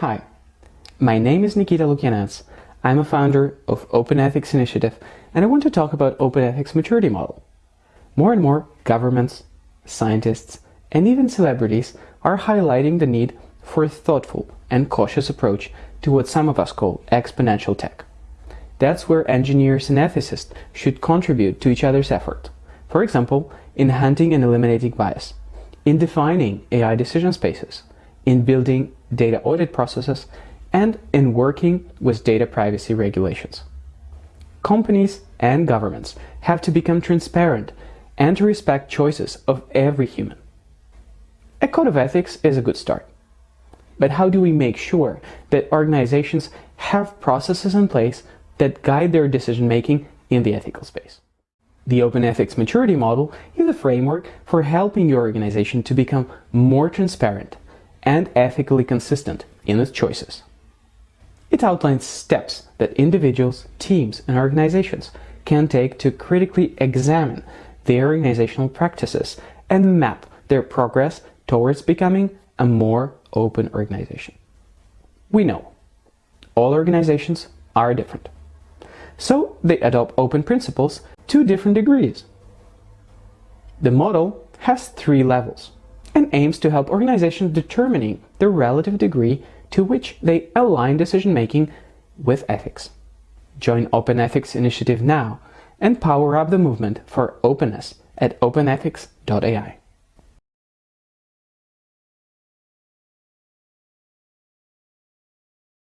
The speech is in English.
Hi, my name is Nikita Lukianets. I'm a founder of Open Ethics Initiative and I want to talk about Open Ethics Maturity Model. More and more governments, scientists, and even celebrities are highlighting the need for a thoughtful and cautious approach to what some of us call exponential tech. That's where engineers and ethicists should contribute to each other's effort. For example, in hunting and eliminating bias, in defining AI decision spaces, in building data audit processes, and in working with data privacy regulations. Companies and governments have to become transparent and to respect choices of every human. A code of ethics is a good start. But how do we make sure that organizations have processes in place that guide their decision-making in the ethical space? The Open Ethics Maturity Model is a framework for helping your organization to become more transparent and ethically consistent in its choices. It outlines steps that individuals, teams, and organizations can take to critically examine their organizational practices and map their progress towards becoming a more open organization. We know all organizations are different. So they adopt open principles to different degrees. The model has three levels and aims to help organizations determining the relative degree to which they align decision-making with ethics. Join Open Ethics Initiative now and power up the movement for openness at openethics.ai.